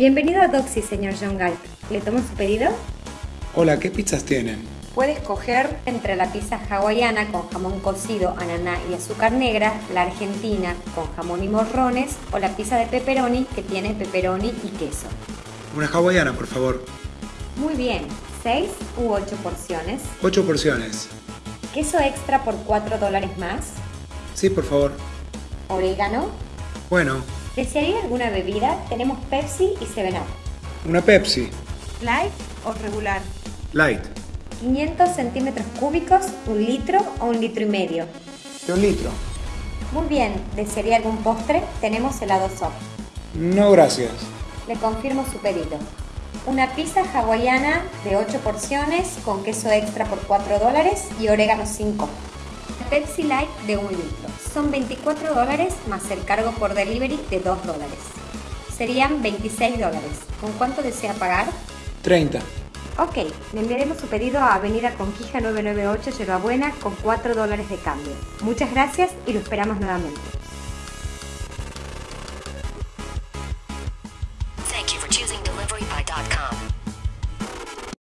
Bienvenido a Doxy, señor John Galt. ¿Le tomo su pedido? Hola, ¿qué pizzas tienen? Puede escoger entre la pizza hawaiana con jamón cocido, ananá y azúcar negra, la argentina con jamón y morrones o la pizza de pepperoni que tiene pepperoni y queso. Una hawaiana, por favor. Muy bien, ¿6 u 8 porciones? 8 porciones. ¿Queso extra por 4 dólares más? Sí, por favor. ¿Orégano? Bueno, ¿Desearía alguna bebida? Tenemos Pepsi y 7-Up. una Pepsi. ¿Light o regular? Light. 500 centímetros cúbicos, un litro o un litro y medio. De un litro. Muy bien, ¿desearía algún postre? Tenemos helado soft. No, gracias. Le confirmo su pedido. Una pizza hawaiana de 8 porciones con queso extra por 4 dólares y orégano 5. Pepsi Light de 1 litro. Son 24 dólares más el cargo por delivery de 2 dólares. Serían 26 dólares. ¿Con cuánto desea pagar? 30. Ok, le enviaremos su pedido a Avenida Conquija 998 Yerbabuena con 4 dólares de cambio. Muchas gracias y lo esperamos nuevamente.